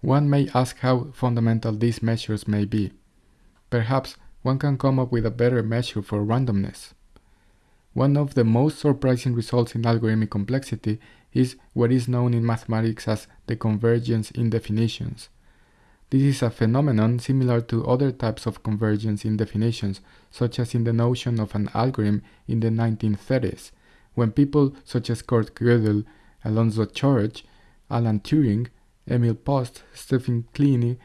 One may ask how fundamental these measures may be. Perhaps one can come up with a better measure for randomness. One of the most surprising results in algorithmic complexity is what is known in mathematics as the convergence in definitions. This is a phenomenon similar to other types of convergence in definitions, such as in the notion of an algorithm in the 1930s, when people such as Kurt Gödel, Alonzo Church, Alan Turing, Emil Post, Stephen Kleene,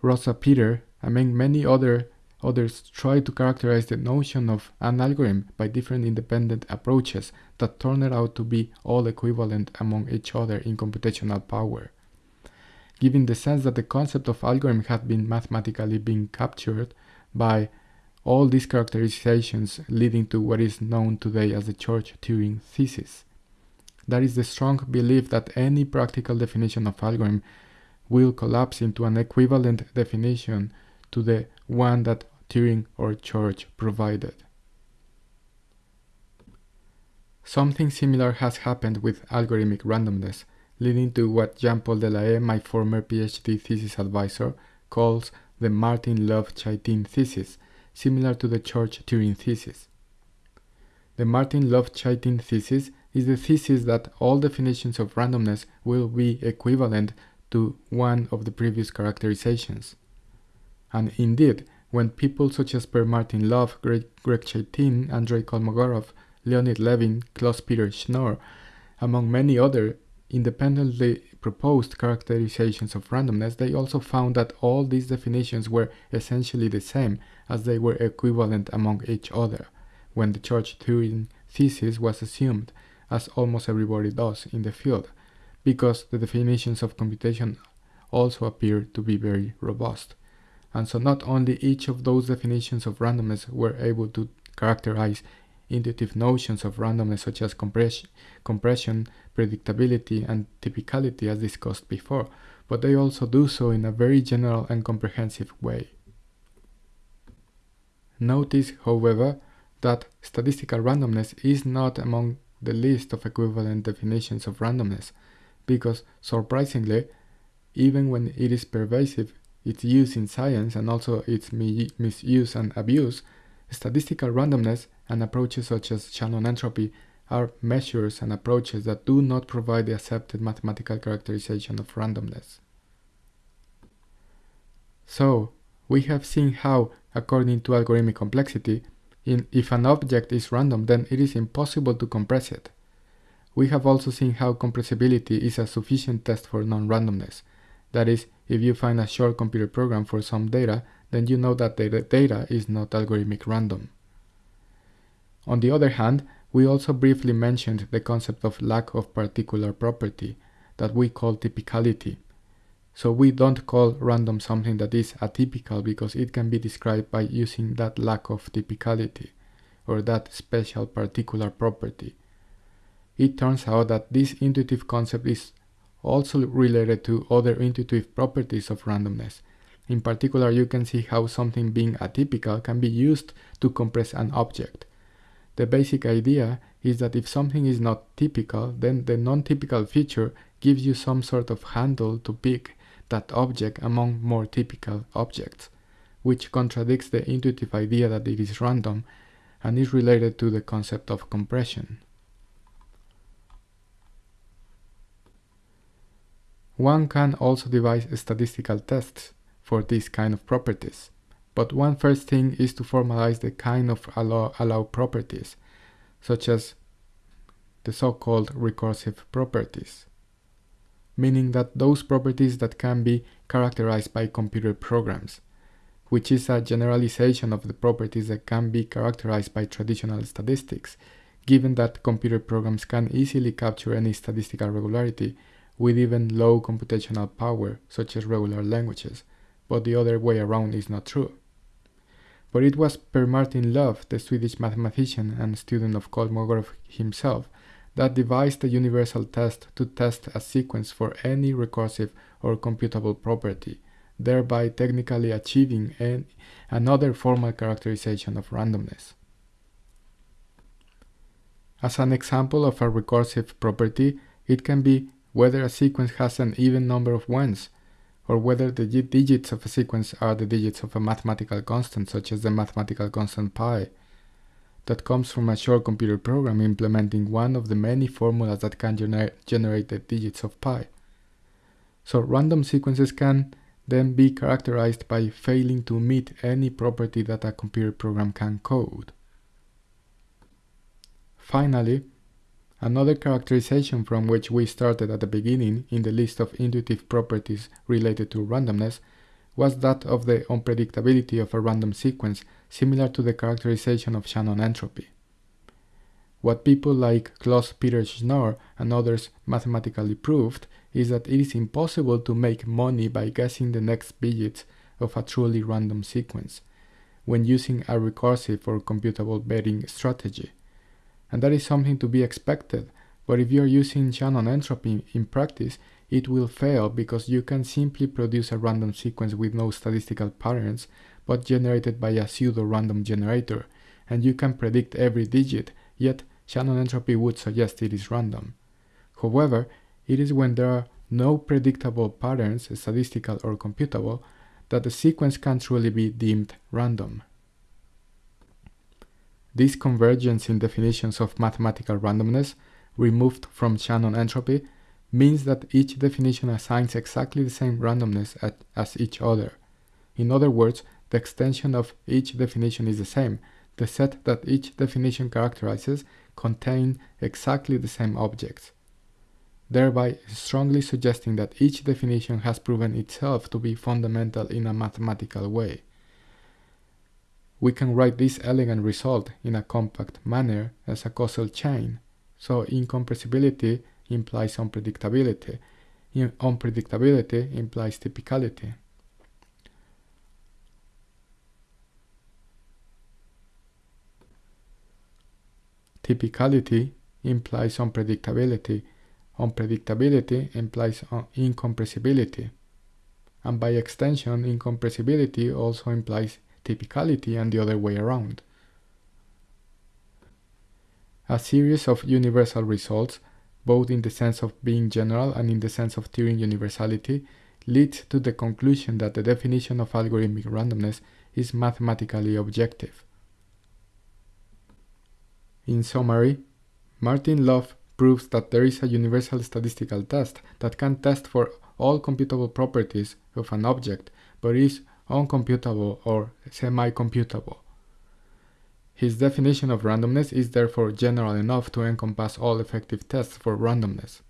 Rosa Peter, among many other Others try to characterize the notion of an algorithm by different independent approaches that turned out to be all equivalent among each other in computational power. Giving the sense that the concept of algorithm had been mathematically being captured by all these characterizations leading to what is known today as the Church-Turing thesis. That is the strong belief that any practical definition of algorithm will collapse into an equivalent definition to the one that Turing or Church provided. Something similar has happened with algorithmic randomness, leading to what Jean-Paul Delahaye, my former PhD thesis advisor, calls the Martin Löf-Chaitin thesis, similar to the Church-Turing thesis. The Martin Löf-Chaitin thesis is the thesis that all definitions of randomness will be equivalent to one of the previous characterizations. And indeed, when people such as Per Martin Löf, Greg, Greg Chaitin, Andrei Kolmogorov, Leonid Levin, Klaus-Peter Schnorr, among many other independently proposed characterizations of randomness, they also found that all these definitions were essentially the same as they were equivalent among each other when the Church-Turing thesis was assumed, as almost everybody does in the field, because the definitions of computation also appear to be very robust. And so not only each of those definitions of randomness were able to characterize intuitive notions of randomness such as compression, compression, predictability, and typicality as discussed before, but they also do so in a very general and comprehensive way. Notice, however, that statistical randomness is not among the list of equivalent definitions of randomness, because surprisingly, even when it is pervasive, its use in science and also its misuse and abuse, statistical randomness and approaches such as Shannon entropy are measures and approaches that do not provide the accepted mathematical characterization of randomness. So, we have seen how, according to algorithmic complexity, in, if an object is random, then it is impossible to compress it. We have also seen how compressibility is a sufficient test for non-randomness, that is, if you find a short computer program for some data, then you know that the data is not algorithmic random. On the other hand, we also briefly mentioned the concept of lack of particular property that we call typicality. So we don't call random something that is atypical because it can be described by using that lack of typicality or that special particular property. It turns out that this intuitive concept is also related to other intuitive properties of randomness. In particular, you can see how something being atypical can be used to compress an object. The basic idea is that if something is not typical, then the non-typical feature gives you some sort of handle to pick that object among more typical objects, which contradicts the intuitive idea that it is random and is related to the concept of compression. One can also devise statistical tests for these kind of properties, but one first thing is to formalize the kind of allow, allow properties, such as the so-called recursive properties, meaning that those properties that can be characterized by computer programs, which is a generalization of the properties that can be characterized by traditional statistics, given that computer programs can easily capture any statistical regularity with even low computational power, such as regular languages, but the other way around is not true. But it was Per Martin Löf, the Swedish mathematician and student of Kolmogorov himself, that devised a universal test to test a sequence for any recursive or computable property, thereby technically achieving an, another formal characterization of randomness. As an example of a recursive property, it can be whether a sequence has an even number of ones, or whether the digits of a sequence are the digits of a mathematical constant, such as the mathematical constant pi, that comes from a short computer program implementing one of the many formulas that can gener generate the digits of pi. So random sequences can then be characterized by failing to meet any property that a computer program can code. Finally, Another characterization from which we started at the beginning in the list of intuitive properties related to randomness was that of the unpredictability of a random sequence, similar to the characterization of Shannon entropy. What people like Klaus Peter Schnorr and others mathematically proved is that it is impossible to make money by guessing the next digits of a truly random sequence when using a recursive or computable betting strategy and that is something to be expected. But if you're using Shannon entropy in practice, it will fail because you can simply produce a random sequence with no statistical patterns, but generated by a pseudo-random generator, and you can predict every digit, yet Shannon entropy would suggest it is random. However, it is when there are no predictable patterns, statistical or computable, that the sequence can truly be deemed random. This convergence in definitions of mathematical randomness, removed from Shannon entropy, means that each definition assigns exactly the same randomness at, as each other. In other words, the extension of each definition is the same. The set that each definition characterizes contain exactly the same objects, thereby strongly suggesting that each definition has proven itself to be fundamental in a mathematical way we can write this elegant result in a compact manner as a causal chain. So incompressibility implies unpredictability. In unpredictability implies typicality. Typicality implies unpredictability. Unpredictability implies uh, incompressibility. And by extension, incompressibility also implies typicality and the other way around. A series of universal results, both in the sense of being general and in the sense of Turing universality, leads to the conclusion that the definition of algorithmic randomness is mathematically objective. In summary, Martin Löf proves that there is a universal statistical test that can test for all computable properties of an object, but is uncomputable or semi-computable. His definition of randomness is therefore general enough to encompass all effective tests for randomness.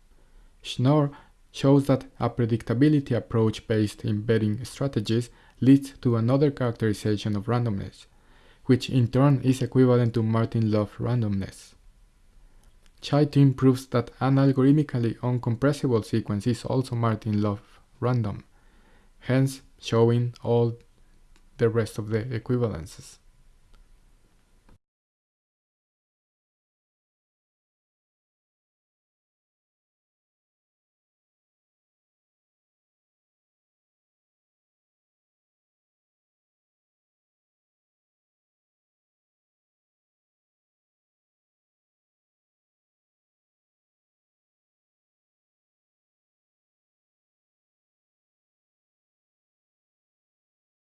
Schnorr shows that a predictability approach based embedding strategies leads to another characterization of randomness, which in turn is equivalent to Martin-Löf randomness. Chaitin proves that an algorithmically uncompressible sequence is also Martin-Löf random. Hence, showing all the rest of the equivalences.